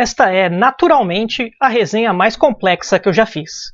Esta é, naturalmente, a resenha mais complexa que eu já fiz.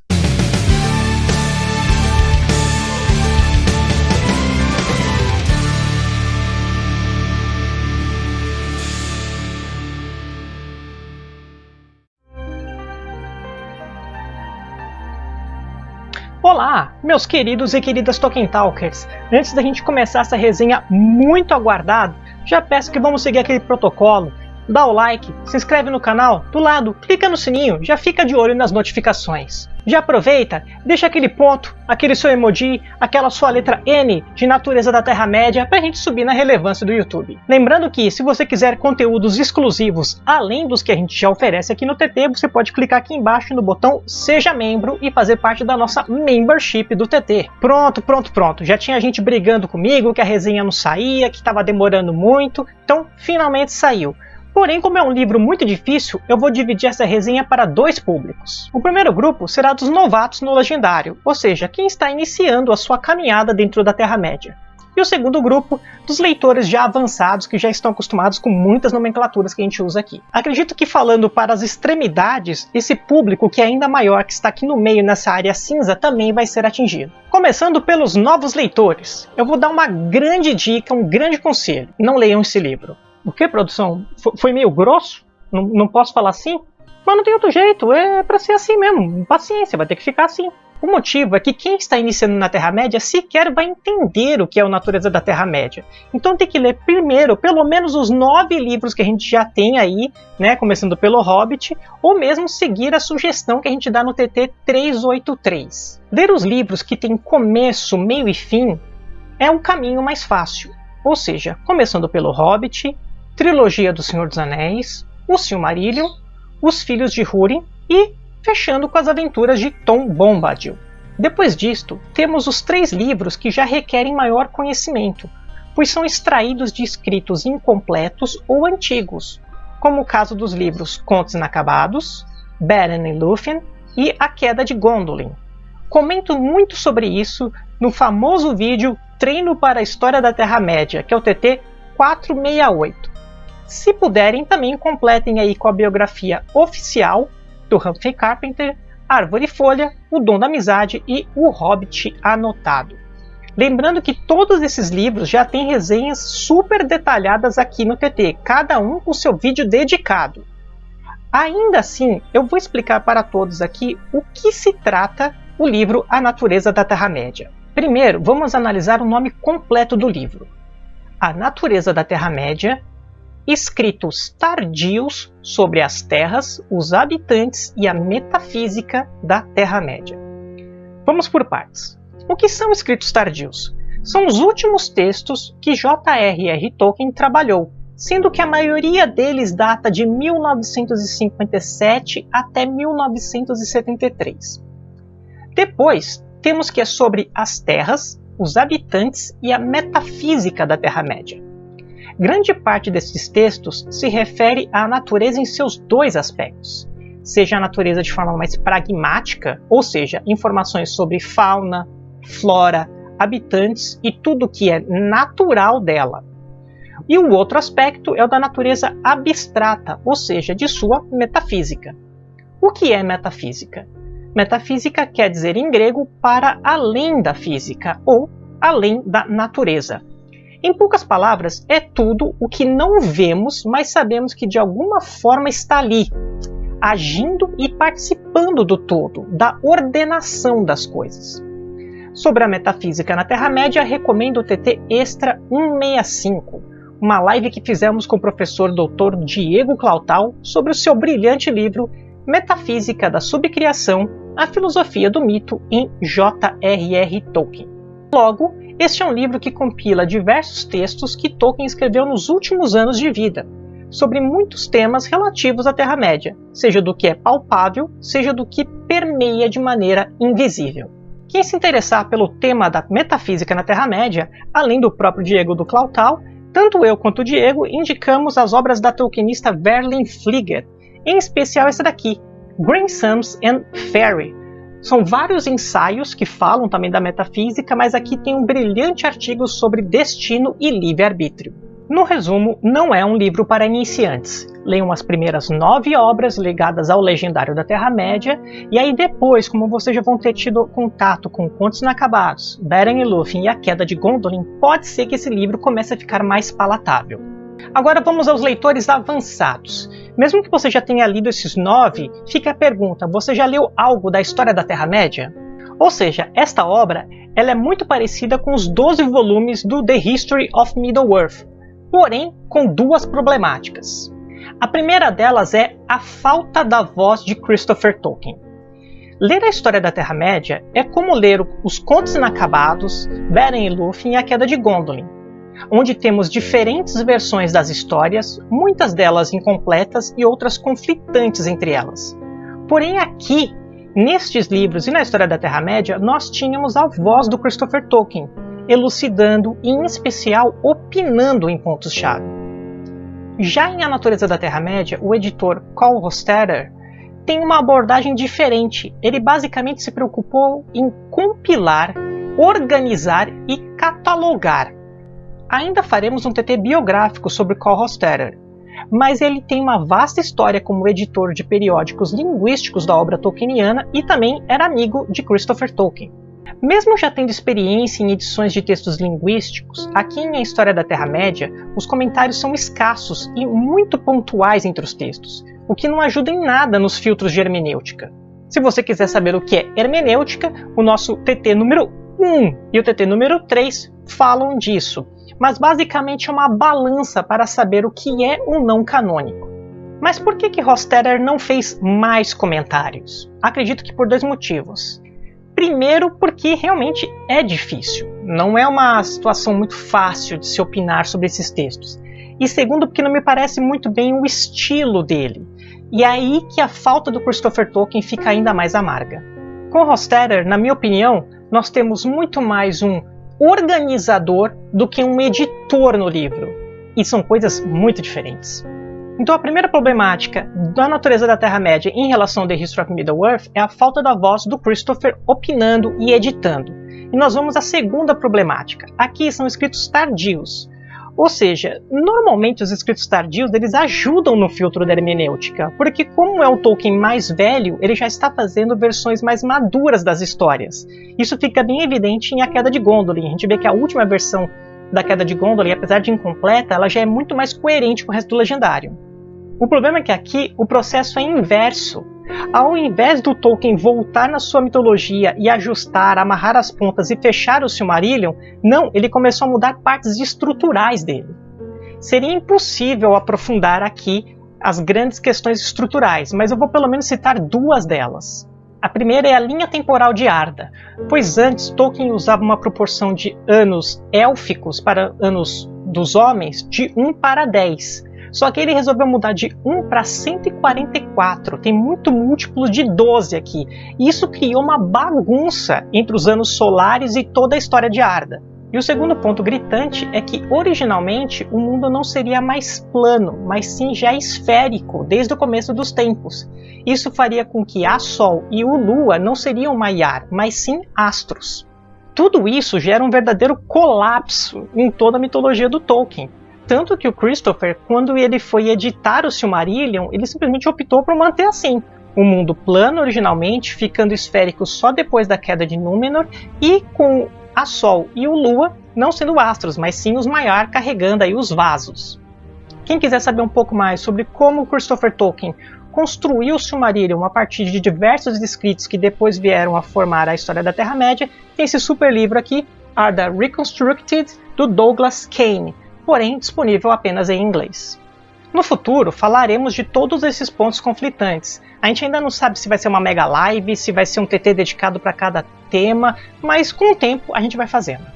Olá, meus queridos e queridas Tolkien Talkers! Antes da gente começar essa resenha muito aguardada, já peço que vamos seguir aquele protocolo dá o like, se inscreve no canal, do lado, clica no sininho, já fica de olho nas notificações. Já aproveita, deixa aquele ponto, aquele seu emoji, aquela sua letra N de natureza da Terra-média para a gente subir na relevância do YouTube. Lembrando que se você quiser conteúdos exclusivos além dos que a gente já oferece aqui no TT, você pode clicar aqui embaixo no botão Seja Membro e fazer parte da nossa membership do TT. Pronto, pronto, pronto. Já tinha gente brigando comigo que a resenha não saía, que estava demorando muito, então finalmente saiu. Porém, como é um livro muito difícil, eu vou dividir essa resenha para dois públicos. O primeiro grupo será dos novatos no Legendário, ou seja, quem está iniciando a sua caminhada dentro da Terra-média. E o segundo grupo, dos leitores já avançados que já estão acostumados com muitas nomenclaturas que a gente usa aqui. Acredito que falando para as extremidades, esse público que é ainda maior, que está aqui no meio nessa área cinza, também vai ser atingido. Começando pelos novos leitores, eu vou dar uma grande dica, um grande conselho. Não leiam esse livro. O que, produção? Foi meio grosso? Não, não posso falar assim? Mas não tem outro jeito, é para ser assim mesmo. Paciência, vai ter que ficar assim. O motivo é que quem está iniciando na Terra-média sequer vai entender o que é a natureza da Terra-média. Então tem que ler primeiro pelo menos os nove livros que a gente já tem aí, né, começando pelo Hobbit, ou mesmo seguir a sugestão que a gente dá no TT 383. Ler os livros que têm começo, meio e fim é o caminho mais fácil. Ou seja, começando pelo Hobbit, Trilogia do Senhor dos Anéis, O Silmarillion, Os Filhos de Húrin e fechando com as aventuras de Tom Bombadil. Depois disto, temos os três livros que já requerem maior conhecimento, pois são extraídos de escritos incompletos ou antigos, como o caso dos livros Contos Inacabados, Beren e Lúthien e A Queda de Gondolin. Comento muito sobre isso no famoso vídeo Treino para a História da Terra-média, que é o TT 468. Se puderem, também completem aí com a biografia oficial do Humphrey Carpenter, Árvore e Folha, O Dom da Amizade e O Hobbit Anotado. Lembrando que todos esses livros já têm resenhas super detalhadas aqui no TT, cada um com seu vídeo dedicado. Ainda assim, eu vou explicar para todos aqui o que se trata o livro A Natureza da Terra-média. Primeiro, vamos analisar o nome completo do livro. A Natureza da Terra-média escritos tardios sobre as terras, os habitantes e a metafísica da Terra-média. Vamos por partes. O que são escritos tardios? São os últimos textos que J.R.R. Tolkien trabalhou, sendo que a maioria deles data de 1957 até 1973. Depois, temos que é sobre as terras, os habitantes e a metafísica da Terra-média. Grande parte desses textos se refere à natureza em seus dois aspectos, seja a natureza de forma mais pragmática, ou seja, informações sobre fauna, flora, habitantes e tudo que é natural dela. E o outro aspecto é o da natureza abstrata, ou seja, de sua metafísica. O que é metafísica? Metafísica quer dizer em grego para além da física ou além da natureza. Em poucas palavras, é tudo o que não vemos, mas sabemos que de alguma forma está ali, agindo e participando do todo, da ordenação das coisas. Sobre a metafísica na Terra-média, recomendo o TT Extra 165, uma live que fizemos com o professor Dr. Diego Clautal sobre o seu brilhante livro Metafísica da Subcriação, a filosofia do mito em J.R.R. Tolkien. Logo, este é um livro que compila diversos textos que Tolkien escreveu nos últimos anos de vida, sobre muitos temas relativos à Terra-média, seja do que é palpável, seja do que permeia de maneira invisível. Quem se interessar pelo tema da metafísica na Terra-média, além do próprio Diego do Clautal, tanto eu quanto o Diego indicamos as obras da tolkienista Verlin Flieger, em especial essa daqui, Green and Fairy, são vários ensaios que falam também da metafísica, mas aqui tem um brilhante artigo sobre destino e livre-arbítrio. No resumo, não é um livro para iniciantes. Leiam as primeiras nove obras ligadas ao legendário da Terra-média, e aí depois, como vocês já vão ter tido contato com Contos Inacabados, Beren e Lúthien e a Queda de Gondolin, pode ser que esse livro comece a ficar mais palatável. Agora vamos aos leitores avançados. Mesmo que você já tenha lido esses nove, fica a pergunta, você já leu algo da história da Terra-média? Ou seja, esta obra ela é muito parecida com os 12 volumes do The History of Middle-earth, porém com duas problemáticas. A primeira delas é a falta da voz de Christopher Tolkien. Ler a história da Terra-média é como ler os Contos Inacabados, Beren e Lúthien e a Queda de Gondolin, onde temos diferentes versões das histórias, muitas delas incompletas e outras conflitantes entre elas. Porém aqui, nestes livros e na história da Terra-média, nós tínhamos a voz do Christopher Tolkien, elucidando e, em especial, opinando em pontos-chave. Já em A Natureza da Terra-média, o editor Carl Hostetter tem uma abordagem diferente. Ele basicamente se preocupou em compilar, organizar e catalogar. Ainda faremos um TT biográfico sobre Carl Hostetter, mas ele tem uma vasta história como editor de periódicos linguísticos da obra tolkieniana e também era amigo de Christopher Tolkien. Mesmo já tendo experiência em edições de textos linguísticos, aqui em A História da Terra-média, os comentários são escassos e muito pontuais entre os textos, o que não ajuda em nada nos filtros de hermenêutica. Se você quiser saber o que é hermenêutica, o nosso TT número 1 e o TT número 3 falam disso, mas basicamente é uma balança para saber o que é ou não canônico. Mas por que que Rosterer não fez mais comentários? Acredito que por dois motivos. Primeiro, porque realmente é difícil. Não é uma situação muito fácil de se opinar sobre esses textos. E segundo, porque não me parece muito bem o estilo dele. E é aí que a falta do Christopher Tolkien fica ainda mais amarga. Com Hostetter, na minha opinião, nós temos muito mais um organizador do que um editor no livro. E são coisas muito diferentes. Então a primeira problemática da natureza da Terra-média em relação ao The History of Middle-earth é a falta da voz do Christopher opinando e editando. E nós vamos à segunda problemática. Aqui são escritos tardios. Ou seja, normalmente os escritos tardios eles ajudam no filtro da hermenêutica, porque como é o Tolkien mais velho, ele já está fazendo versões mais maduras das histórias. Isso fica bem evidente em A Queda de Gondolin. A gente vê que a última versão da Queda de Gondolin, apesar de incompleta, ela já é muito mais coerente com o resto do legendário. O problema é que aqui o processo é inverso. Ao invés do Tolkien voltar na sua mitologia e ajustar, amarrar as pontas e fechar o Silmarillion, não, ele começou a mudar partes estruturais dele. Seria impossível aprofundar aqui as grandes questões estruturais, mas eu vou pelo menos citar duas delas. A primeira é a linha temporal de Arda, pois antes Tolkien usava uma proporção de anos élficos para anos dos homens de 1 para 10, só que ele resolveu mudar de 1 para 144. Tem muito múltiplo de 12 aqui. E isso criou uma bagunça entre os anos solares e toda a história de Arda. E o segundo ponto gritante é que originalmente o mundo não seria mais plano, mas sim já esférico desde o começo dos tempos. Isso faria com que a Sol e o Lua não seriam Maiar, mas sim astros. Tudo isso gera um verdadeiro colapso em toda a mitologia do Tolkien. Tanto que o Christopher, quando ele foi editar o Silmarillion, ele simplesmente optou por manter assim. O mundo plano originalmente, ficando esférico só depois da queda de Númenor, e com a Sol e o Lua não sendo astros, mas sim os Maiar carregando aí os vasos. Quem quiser saber um pouco mais sobre como Christopher Tolkien construiu o Silmarillion a partir de diversos escritos que depois vieram a formar a história da Terra-média, tem esse super livro aqui, Arda Reconstructed, do Douglas Kane, porém disponível apenas em inglês. No futuro, falaremos de todos esses pontos conflitantes. A gente ainda não sabe se vai ser uma mega live, se vai ser um TT dedicado para cada tema, mas com o tempo a gente vai fazendo.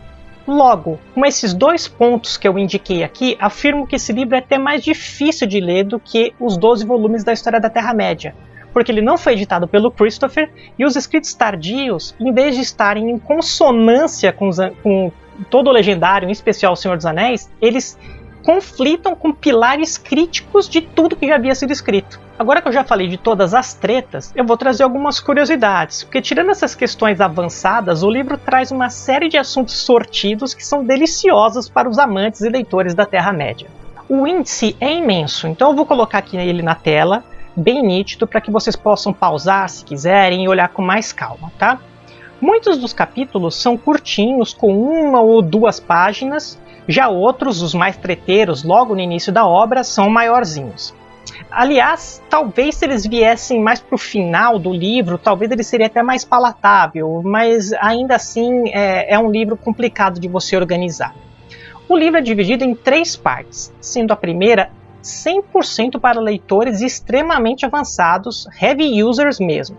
Logo, com esses dois pontos que eu indiquei aqui, afirmo que esse livro é até mais difícil de ler do que os 12 volumes da História da Terra-média, porque ele não foi editado pelo Christopher e os escritos tardios, em vez de estarem em consonância com, os, com todo o legendário, em especial O Senhor dos Anéis, eles conflitam com pilares críticos de tudo que já havia sido escrito. Agora que eu já falei de todas as tretas, eu vou trazer algumas curiosidades, porque tirando essas questões avançadas, o livro traz uma série de assuntos sortidos que são deliciosos para os amantes e leitores da Terra-média. O índice é imenso, então eu vou colocar aqui ele na tela, bem nítido, para que vocês possam pausar se quiserem e olhar com mais calma, tá? Muitos dos capítulos são curtinhos, com uma ou duas páginas, já outros, os mais treteiros, logo no início da obra, são maiorzinhos. Aliás, talvez se eles viessem mais para o final do livro, talvez ele seria até mais palatável, mas ainda assim é, é um livro complicado de você organizar. O livro é dividido em três partes, sendo a primeira 100% para leitores extremamente avançados, heavy users mesmo.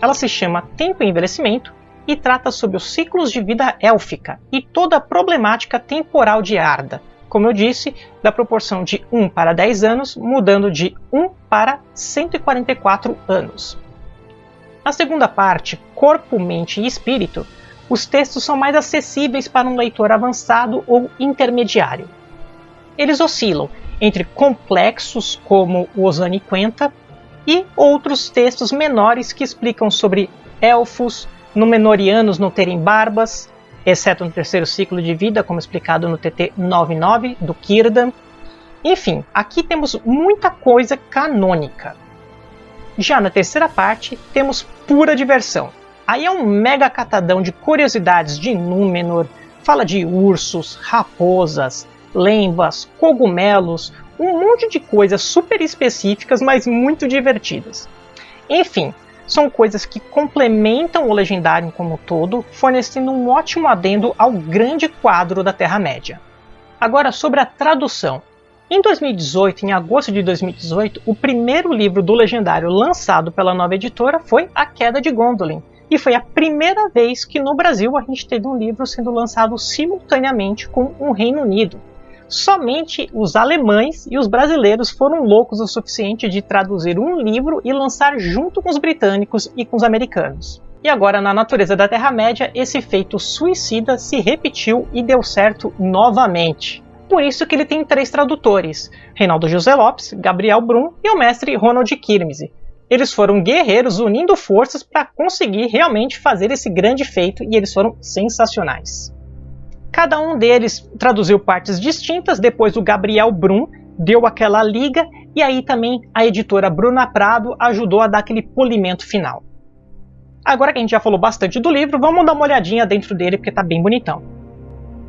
Ela se chama Tempo e Envelhecimento e trata sobre os ciclos de vida élfica e toda a problemática temporal de Arda, como eu disse, da proporção de 1 para 10 anos, mudando de 1 para 144 anos. Na segunda parte, Corpo, Mente e Espírito, os textos são mais acessíveis para um leitor avançado ou intermediário. Eles oscilam entre complexos como o Osani Quenta e outros textos menores que explicam sobre elfos, Númenóreanos não terem barbas, exceto no terceiro ciclo de vida, como explicado no TT 99 do Kirdan. Enfim, aqui temos muita coisa canônica. Já na terceira parte, temos pura diversão. Aí é um mega catadão de curiosidades de Númenor, fala de ursos, raposas, lembas, cogumelos, um monte de coisas super específicas, mas muito divertidas. Enfim, são coisas que complementam o Legendário como um todo, fornecendo um ótimo adendo ao grande quadro da Terra-média. Agora sobre a tradução. Em 2018, em agosto de 2018, o primeiro livro do Legendário lançado pela nova editora foi A Queda de Gondolin, e foi a primeira vez que no Brasil a gente teve um livro sendo lançado simultaneamente com o Reino Unido. Somente os alemães e os brasileiros foram loucos o suficiente de traduzir um livro e lançar junto com os britânicos e com os americanos. E agora, na natureza da Terra-média, esse feito suicida se repetiu e deu certo novamente. Por isso que ele tem três tradutores, Reinaldo José Lopes, Gabriel Brum e o mestre Ronald Kirmese. Eles foram guerreiros unindo forças para conseguir realmente fazer esse grande feito e eles foram sensacionais. Cada um deles traduziu partes distintas, depois o Gabriel Brum deu aquela liga e aí também a editora Bruna Prado ajudou a dar aquele polimento final. Agora que a gente já falou bastante do livro, vamos dar uma olhadinha dentro dele porque está bem bonitão.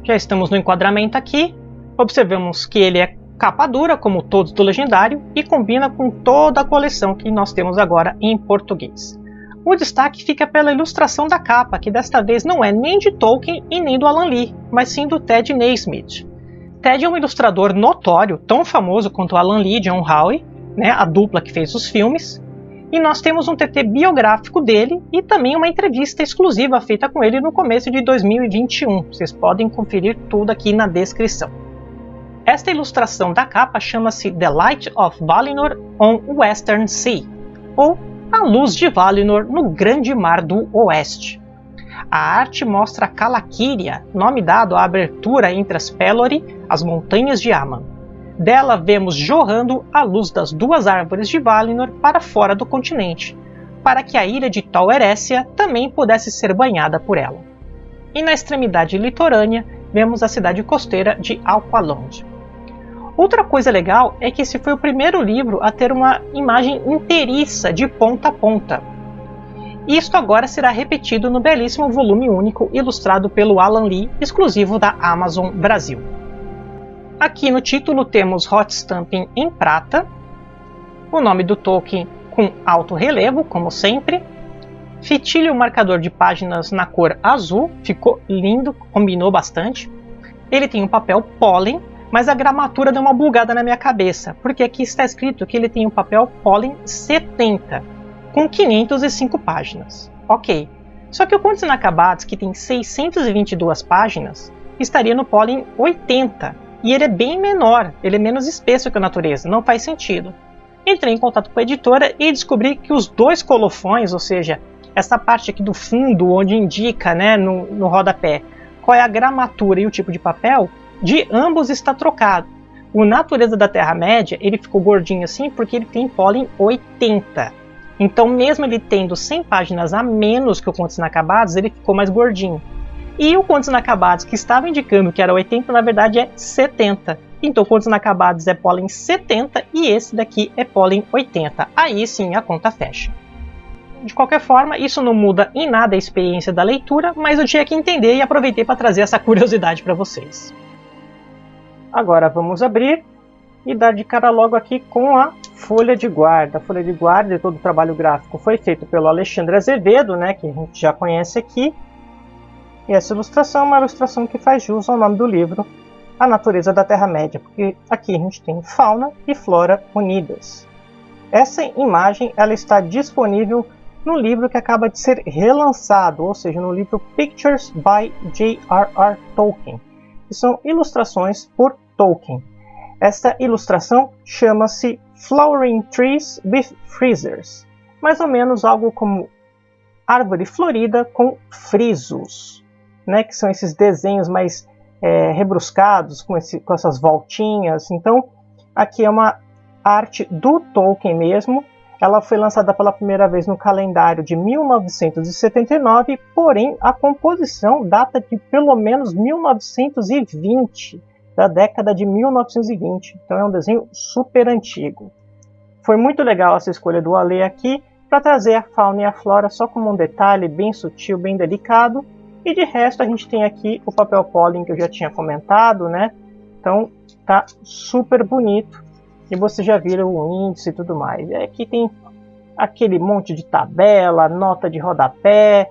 Já estamos no enquadramento aqui, observamos que ele é capa dura, como todos do Legendário, e combina com toda a coleção que nós temos agora em português. O destaque fica pela ilustração da capa, que desta vez não é nem de Tolkien e nem do Alan Lee, mas sim do Ted Naismith. Ted é um ilustrador notório, tão famoso quanto Alan Lee e John Howe, né, a dupla que fez os filmes, e nós temos um TT biográfico dele e também uma entrevista exclusiva feita com ele no começo de 2021. Vocês podem conferir tudo aqui na descrição. Esta ilustração da capa chama-se The Light of Valinor on Western Sea, ou a luz de Valinor no Grande Mar do Oeste. A arte mostra Calaquíria, nome dado à abertura entre as Pelori, as montanhas de Aman. Dela vemos jorrando a luz das duas árvores de Valinor para fora do continente, para que a ilha de Tol Eressëa também pudesse ser banhada por ela. E na extremidade litorânea vemos a cidade costeira de Alqualond. Outra coisa legal é que esse foi o primeiro livro a ter uma imagem inteiriça de ponta a ponta. Isto agora será repetido no belíssimo volume único ilustrado pelo Alan Lee, exclusivo da Amazon Brasil. Aqui no título temos Hot Stamping em prata, o nome do Tolkien com alto relevo, como sempre, fitilho marcador de páginas na cor azul, ficou lindo, combinou bastante. Ele tem um papel pólen mas a gramatura deu uma bugada na minha cabeça, porque aqui está escrito que ele tem um papel Pollen 70, com 505 páginas. Ok, só que o Contos Inacabados, que tem 622 páginas, estaria no Pollen 80, e ele é bem menor, ele é menos espesso que a natureza, não faz sentido. Entrei em contato com a editora e descobri que os dois colofões, ou seja, essa parte aqui do fundo, onde indica né, no, no rodapé qual é a gramatura e o tipo de papel, de ambos está trocado. O Natureza da Terra-média, ele ficou gordinho assim porque ele tem pólen 80. Então, mesmo ele tendo 100 páginas a menos que o Contos Inacabados, ele ficou mais gordinho. E o Contos Inacabados, que estava indicando que era 80, na verdade é 70. Então, Contos Inacabados é pólen 70 e esse daqui é pólen 80. Aí sim a conta fecha. De qualquer forma, isso não muda em nada a experiência da leitura, mas eu tinha que entender e aproveitei para trazer essa curiosidade para vocês. Agora vamos abrir e dar de cara logo aqui com a folha de guarda. A folha de guarda e todo o trabalho gráfico foi feito pelo Alexandre Azevedo, né, que a gente já conhece aqui. E essa ilustração é uma ilustração que faz jus ao nome do livro, A Natureza da Terra-média, porque aqui a gente tem fauna e flora unidas. Essa imagem ela está disponível no livro que acaba de ser relançado, ou seja, no livro Pictures by J.R.R. Tolkien, que são ilustrações por Tolkien. Esta ilustração chama-se Flowering Trees with Freezers, mais ou menos algo como árvore florida com frisos, né, que são esses desenhos mais é, rebruscados, com, esse, com essas voltinhas. Então, aqui é uma arte do Tolkien mesmo, ela foi lançada pela primeira vez no calendário de 1979, porém a composição data de pelo menos 1920, da década de 1920. Então é um desenho super antigo. Foi muito legal essa escolha do Ale aqui para trazer a fauna e a flora só como um detalhe bem sutil, bem delicado. E de resto a gente tem aqui o papel pólen que eu já tinha comentado, né? Então tá super bonito e você já vira o índice e tudo mais. E aqui tem aquele monte de tabela, nota de rodapé,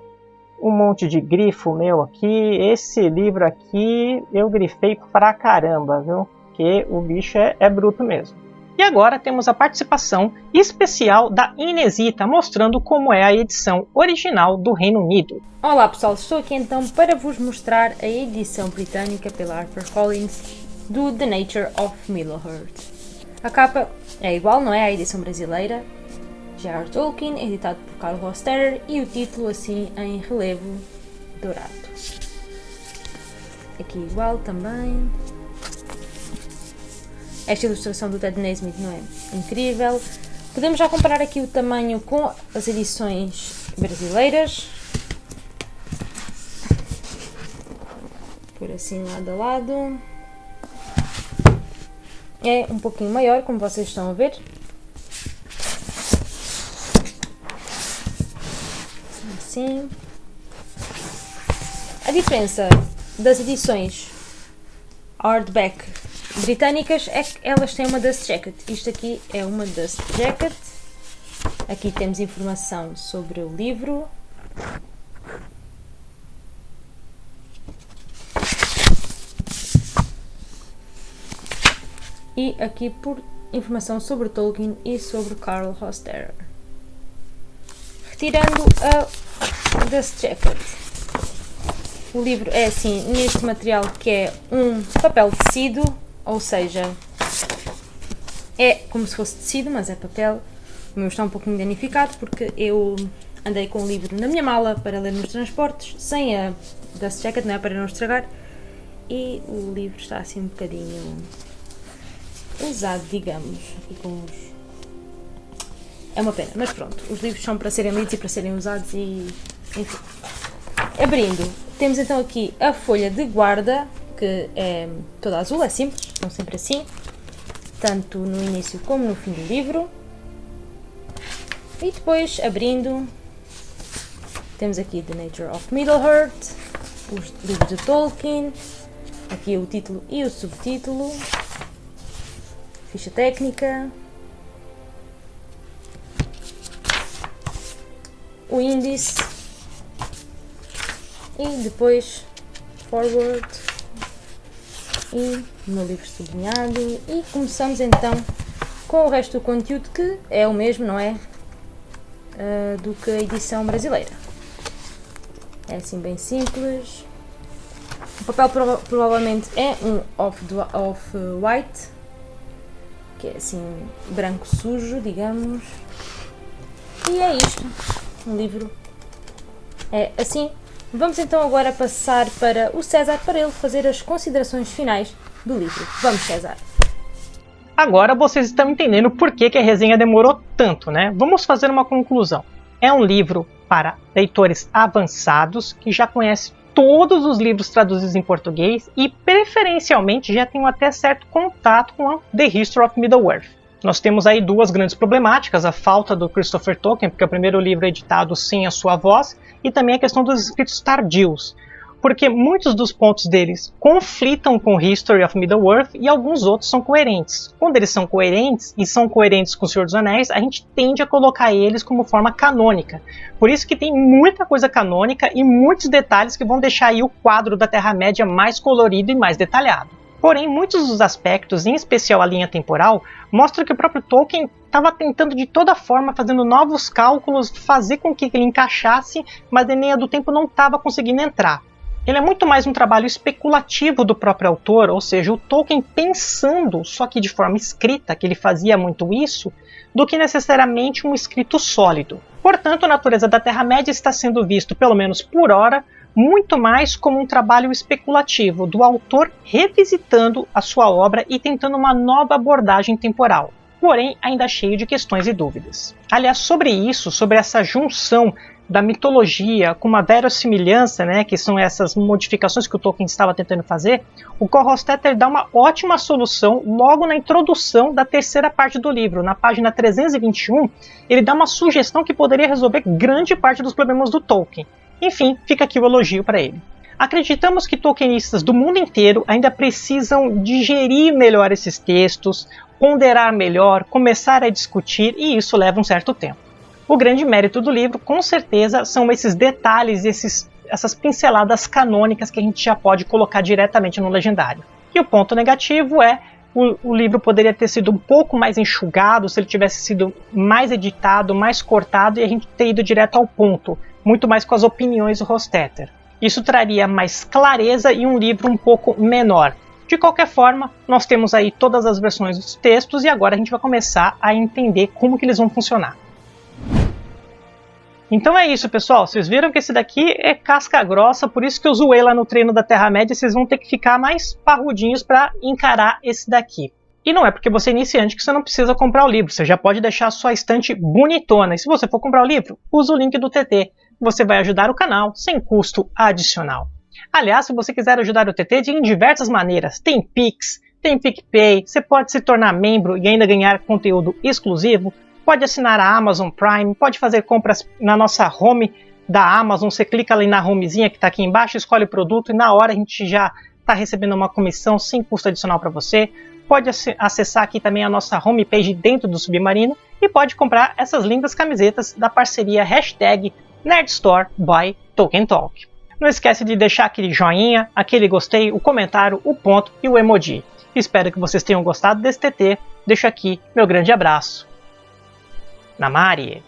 um monte de grifo meu aqui. Esse livro aqui eu grifei pra caramba, viu? Que o bicho é, é bruto mesmo. E agora temos a participação especial da Inesita, mostrando como é a edição original do Reino Unido. Olá pessoal, estou aqui então para vos mostrar a edição britânica pela HarperCollins do The Nature of Middle-earth. A capa é igual, não é? A edição brasileira. J.R. Tolkien, editado por Carl Roster, e o título assim em relevo dourado. Aqui igual também. Esta ilustração do Ted Nesmith não é incrível. Podemos já comparar aqui o tamanho com as edições brasileiras. Por assim lado a lado é um pouquinho maior, como vocês estão a ver. Assim. A diferença das edições hardback britânicas é que elas têm uma dust jacket. Isto aqui é uma dust jacket. Aqui temos informação sobre o livro, e aqui por informação sobre Tolkien e sobre Carl Hosterer. Retirando a Dust Jacket. O livro é assim, neste material que é um papel tecido, ou seja, é como se fosse tecido, mas é papel. O meu está um pouquinho danificado porque eu andei com o livro na minha mala para ler nos transportes, sem a Dust Jacket, não é para não estragar, e o livro está assim um bocadinho usado, digamos, aqui com os... É uma pena, mas pronto, os livros são para serem lidos e para serem usados e... enfim. Abrindo, temos então aqui a folha de guarda, que é toda azul, é simples, são sempre assim, tanto no início como no fim do livro. E depois, abrindo, temos aqui The Nature of Middle-earth, os livros de Tolkien, aqui o título e o subtítulo, ficha técnica, o índice e depois forward e no livro sublinhado e começamos então com o resto do conteúdo que é o mesmo, não é? Uh, do que a edição brasileira. É assim bem simples. O papel prova provavelmente é um off-white, off que é assim branco sujo, digamos. E é isto, o livro é assim. Vamos então agora passar para o César para ele fazer as considerações finais do livro. Vamos César! Agora vocês estão entendendo por que, que a resenha demorou tanto, né? Vamos fazer uma conclusão. É um livro para leitores avançados que já conhecem todos os livros traduzidos em português e preferencialmente já tenham até certo contato com a The History of Middle-earth. Nós temos aí duas grandes problemáticas, a falta do Christopher Tolkien, porque é o primeiro livro é editado sem a sua voz, e também a questão dos escritos tardios, porque muitos dos pontos deles conflitam com History of Middle-earth e alguns outros são coerentes. Quando eles são coerentes e são coerentes com o Senhor dos Anéis, a gente tende a colocar eles como forma canônica. Por isso que tem muita coisa canônica e muitos detalhes que vão deixar aí o quadro da Terra-média mais colorido e mais detalhado. Porém, muitos dos aspectos, em especial a linha temporal, mostram que o próprio Tolkien estava tentando de toda forma, fazendo novos cálculos, fazer com que ele encaixasse, mas a linha do tempo não estava conseguindo entrar. Ele é muito mais um trabalho especulativo do próprio autor, ou seja, o Tolkien pensando, só que de forma escrita, que ele fazia muito isso, do que necessariamente um escrito sólido. Portanto, a natureza da Terra-média está sendo visto, pelo menos por hora, muito mais como um trabalho especulativo do autor revisitando a sua obra e tentando uma nova abordagem temporal porém ainda cheio de questões e dúvidas. Aliás, sobre isso, sobre essa junção da mitologia com uma verossimilhança, né, que são essas modificações que o Tolkien estava tentando fazer, o Corrostetter dá uma ótima solução logo na introdução da terceira parte do livro. Na página 321, ele dá uma sugestão que poderia resolver grande parte dos problemas do Tolkien. Enfim, fica aqui o elogio para ele. Acreditamos que tolkienistas do mundo inteiro ainda precisam digerir melhor esses textos, ponderar melhor, começar a discutir, e isso leva um certo tempo. O grande mérito do livro, com certeza, são esses detalhes, esses, essas pinceladas canônicas que a gente já pode colocar diretamente no legendário. E o ponto negativo é o, o, livro poderia ter sido um pouco mais enxugado se ele tivesse sido mais editado, mais cortado e a gente ter ido direto ao ponto, muito mais com as opiniões do Rostetter. Isso traria mais clareza e um livro um pouco menor. De qualquer forma, nós temos aí todas as versões dos textos e agora a gente vai começar a entender como que eles vão funcionar. Então é isso, pessoal. Vocês viram que esse daqui é casca grossa, por isso que eu zoei lá no treino da Terra-média. Vocês vão ter que ficar mais parrudinhos para encarar esse daqui. E não é porque você é iniciante que você não precisa comprar o livro. Você já pode deixar a sua estante bonitona. E se você for comprar o livro, usa o link do TT. Você vai ajudar o canal sem custo adicional. Aliás, se você quiser ajudar o TT de diversas maneiras, tem Pix, tem PicPay, você pode se tornar membro e ainda ganhar conteúdo exclusivo, pode assinar a Amazon Prime, pode fazer compras na nossa home da Amazon. Você clica ali na homezinha que está aqui embaixo, escolhe o produto e na hora a gente já está recebendo uma comissão sem custo adicional para você. Pode acessar aqui também a nossa homepage dentro do Submarino e pode comprar essas lindas camisetas da parceria hashtag Nerdstore by Tolkien Talk. Não esquece de deixar aquele joinha, aquele gostei, o comentário, o ponto e o emoji. Espero que vocês tenham gostado desse TT. Deixo aqui meu grande abraço. Namari